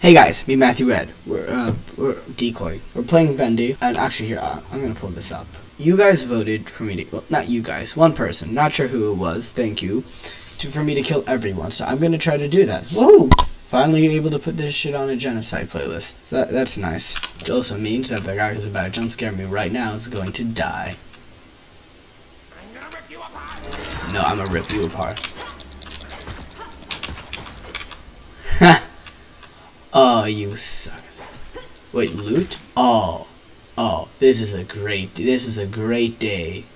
Hey guys, me Matthew Red. We're uh, we're decoy. We're playing Bendy, and actually here uh, I'm gonna pull this up. You guys voted for me to well, not you guys, one person. Not sure who it was. Thank you, to, for me to kill everyone. So I'm gonna try to do that. Whoa! Finally able to put this shit on a genocide playlist. So that, that's nice. It also means that the guy who's about to jump scare me right now is going to die. No, I'm gonna rip you apart. oh, you suck. Wait, loot? Oh. Oh, this is a great, this is a great day.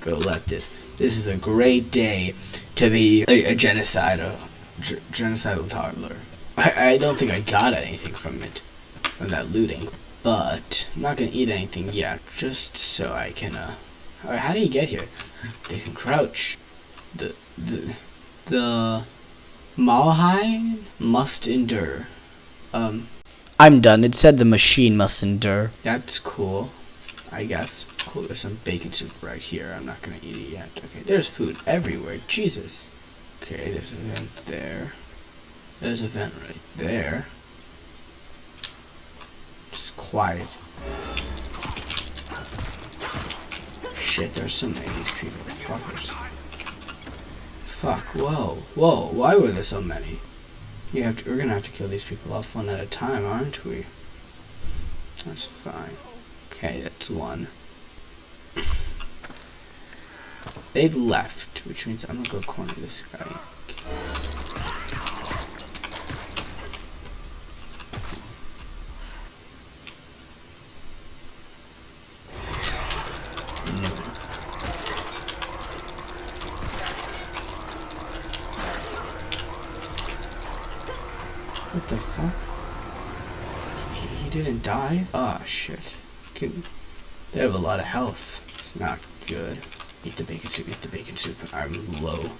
Go let this. This is a great day to be a, a genocidal, genocidal toddler. I, I don't think I got anything from it, from that looting. But, I'm not gonna eat anything yet, just so I can, uh... How do you get here? They can crouch. The, the, the... Malahide must endure. Um, I'm done. It said the machine must endure. That's cool. I guess. Cool, there's some bacon soup right here. I'm not gonna eat it yet. Okay, there's food everywhere. Jesus. Okay, there's a vent there. There's a vent right there. Just quiet. Shit, there's so many of these people. Fuckers. Fuck, whoa. Whoa, why were there so many? You have to, we're gonna have to kill these people off one at a time, aren't we? That's fine. Okay, that's one. They left, which means I'm gonna go corner this guy. Die? Ah, oh, shit. Can, they have a lot of health. It's not good. Eat the bacon soup, eat the bacon soup. I'm low.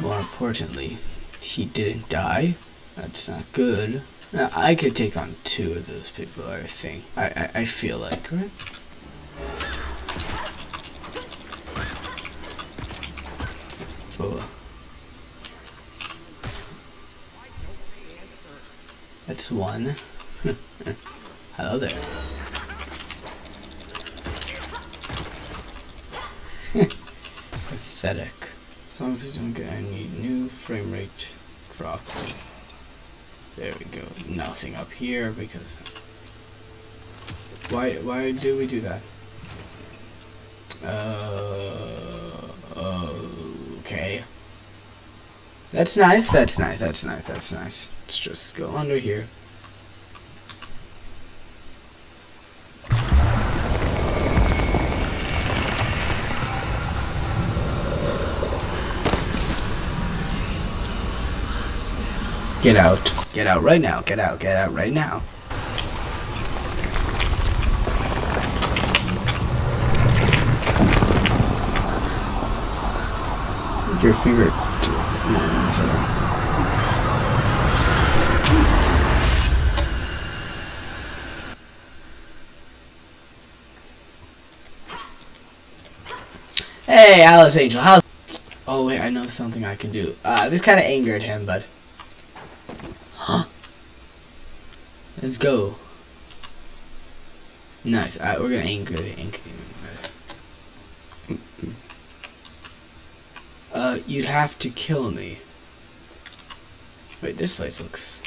More importantly, he didn't die. That's not good. Now, I could take on two of those people, I think. I, I, I feel like, right? Four. That's one. Hello there. Pathetic. As long as we don't get any new frame rate drops. There we go. Nothing up here because why why do we do that? Uh, okay. That's nice, that's nice, that's nice, that's nice. Let's just go under here. Get out. Get out right now. Get out. Get out right now. Your favorite Hey, Alice Angel, how's... Oh, wait, I know something I can do. Uh, this kind of angered him, but... Huh? Let's go. Nice. We're gonna anger the ink demon. Uh, you'd have to kill me. Wait, this place looks...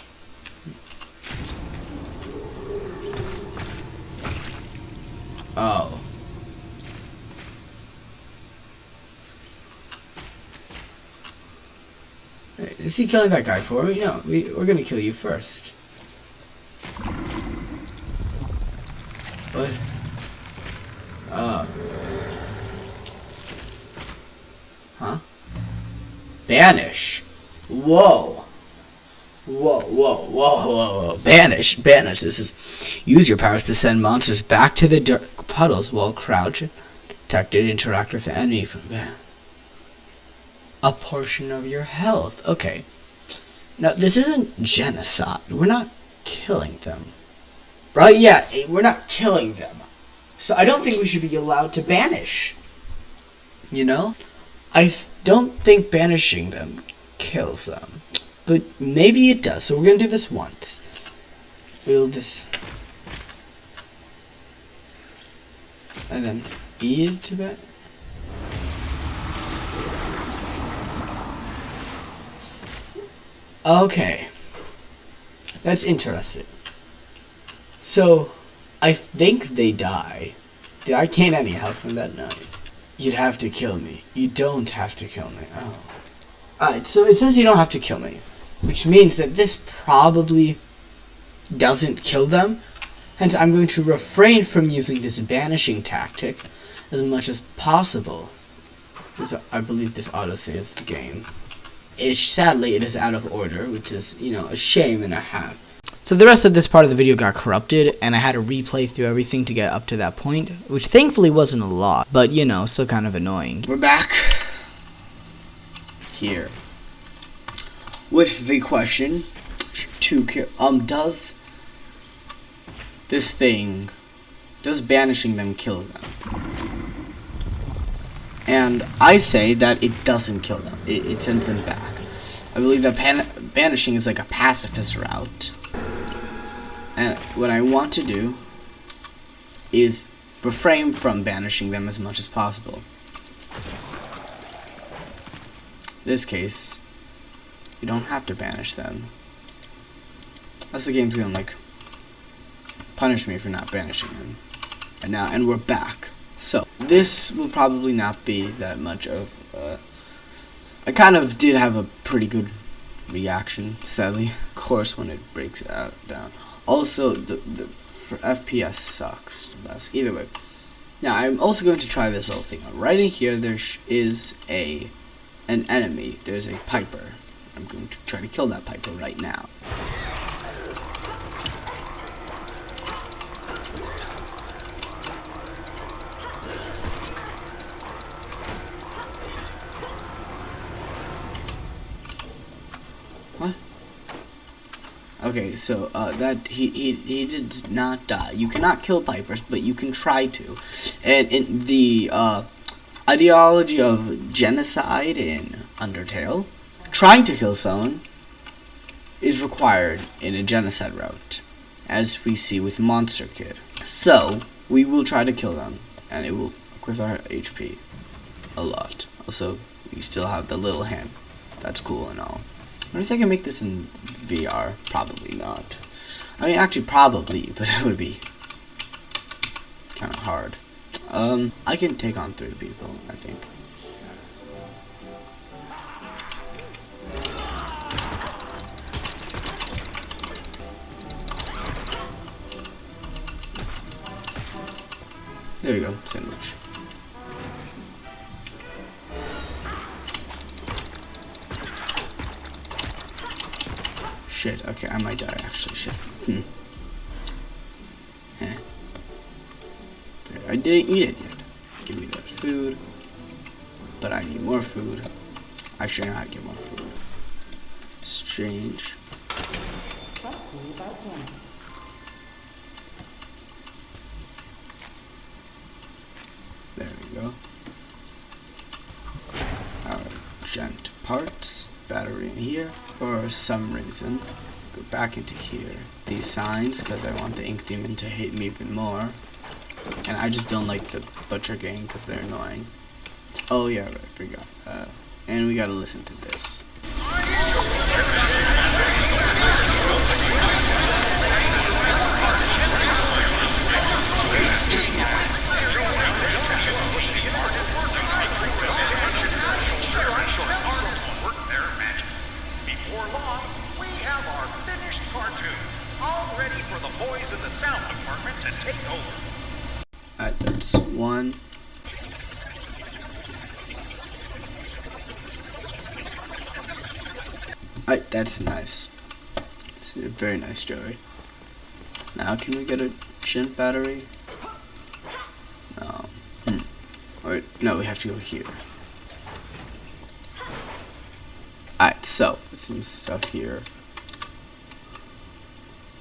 Oh. Is he killing that guy for me? No, we, we're gonna kill you first. What? Uh. Huh? Banish. Whoa. Whoa, whoa, whoa, whoa, whoa. Banish, banish. This is use your powers to send monsters back to the dark puddles while crouch detected interact with the enemy from there a portion of your health. Okay. Now, this isn't genocide. We're not killing them. Right? Yeah, eh, we're not killing them. So I don't think we should be allowed to banish. You know? I don't think banishing them kills them. but maybe it does. So we're gonna do this once. We'll just and then E to bet. Okay. That's interesting. So, I think they die. Did I gain any health from that knife? You'd have to kill me. You don't have to kill me. Oh. Alright, so it says you don't have to kill me. Which means that this probably doesn't kill them. Hence, I'm going to refrain from using this banishing tactic as much as possible. Because I believe this auto-saves the game. Ish, sadly, it is out of order, which is, you know, a shame and a half. So the rest of this part of the video got corrupted, and I had to replay through everything to get up to that point, which thankfully wasn't a lot, but you know, still kind of annoying. We're back here with the question to. Um, does this thing, does banishing them kill them? And I say that it doesn't kill them. It, it sends them back. I believe that banishing is like a pacifist route and what I want to do is refrain from banishing them as much as possible. In this case, you don't have to banish them. That's the game's gonna like punish me for not banishing him. And now, and we're back. So, this will probably not be that much of, uh, I kind of did have a pretty good reaction, sadly. Of course, when it breaks out down. Also, the, the FPS sucks. Either way. Now, I'm also going to try this little thing. Right in here, there is a an enemy. There's a Piper. I'm going to try to kill that Piper right now. Okay, so uh, that he, he he did not die. You cannot kill pipers, but you can try to. And in the uh, ideology of genocide in Undertale, trying to kill someone is required in a genocide route, as we see with Monster Kid. So we will try to kill them, and it will fuck with our HP a lot. Also, we still have the little hand. That's cool and all. Wonder if I can make this in VR. Probably not. I mean, actually, probably, but it would be kind of hard. Um, I can take on three people, I think. There you go, sandwich. Shit, okay, I might die actually, shit. Hmm. Okay, I didn't eat it yet. Give me that food. But I need more food. I know how to get more food. Strange. There we go. Alright, gent parts battery in here for some reason. Go back into here. These signs, because I want the ink demon to hate me even more. And I just don't like the butcher gang because they're annoying. Oh yeah, right, I forgot. Uh, and we gotta listen to this. Alright, that's nice. It's a very nice jewelry. Now, can we get a gent battery? No. Hmm. Or, no, we have to go here. Alright, so, some stuff here.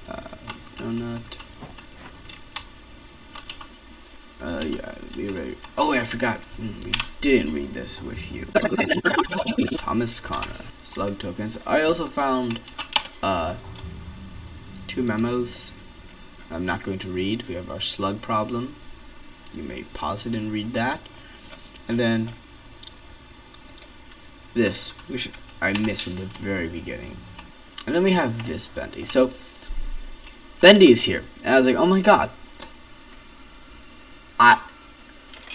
Uh, donut. Uh, yeah, we ready. Oh, wait, I forgot. Mm, we didn't read this with you. Thomas Connor. Slug tokens. I also found uh, two memos I'm not going to read. We have our slug problem. You may pause it and read that. And then this, which I missed in the very beginning. And then we have this Bendy. So, Bendy is here. And I was like, oh my god. I,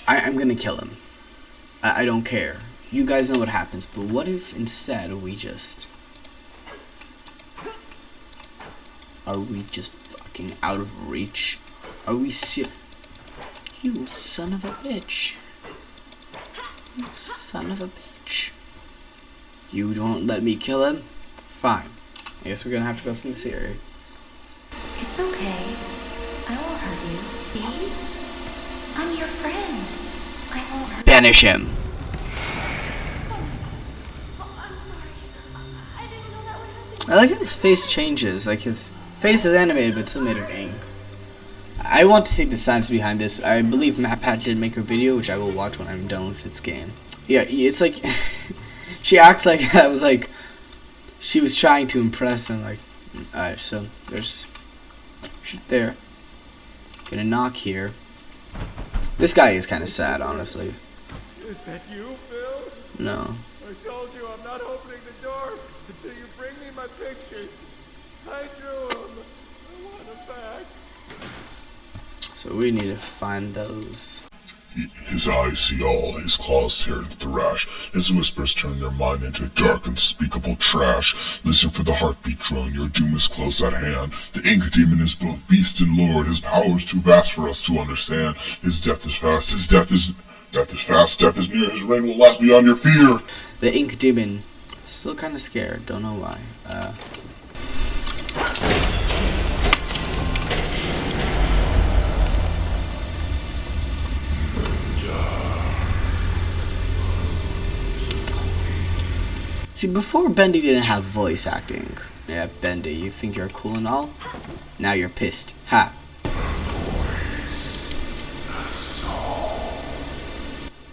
I I'm gonna kill him. I, I don't care. You guys know what happens, but what if instead we just... Are we just fucking out of reach? Are we ser- You son of a bitch. You son of a bitch. You don't let me kill him? Fine. I guess we're gonna have to go through this area. It's okay. I won't hurt you. See? I'm your friend. I won't hurt Banish him. I like how his face changes. Like his face is animated, but still made of ink. I want to see the science behind this. I believe MatPat did make a video, which I will watch when I'm done with this game. Yeah, it's like she acts like I was like she was trying to impress him. Like, alright, so there's shit there. Gonna knock here. This guy is kind of sad, honestly. Is that you, Phil? No. I told you I'm not opening the door until you bring me my pictures. I drew them. I want them back. So we need to find those. He- His eyes see all, his claws tear into the rash, his whispers turn your mind into dark, unspeakable trash. Listen for the heartbeat drone, your doom is close at hand. The ink demon is both beast and lord, his power is too vast for us to understand. His death is fast, his death is... Death is fast, death is near, his reign will last beyond your fear. The ink demon. Still kind of scared. Don't know why. Uh, See, before Bendy didn't have voice acting. Yeah, Bendy, you think you're cool and all? Now you're pissed. Ha.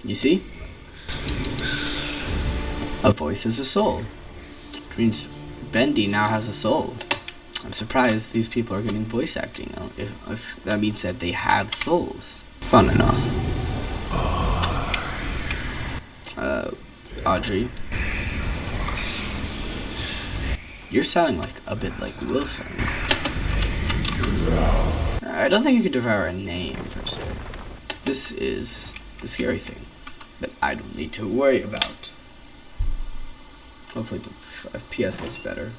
You see? A voice is a soul. Which means Bendy now has a soul. I'm surprised these people are getting voice acting. If, if that means that they have souls. Fun enough. Uh, Audrey. You're sounding like a bit like Wilson. I don't think you could devour a name per se. This is the scary thing that I don't need to worry about. Hopefully the FPS gets better.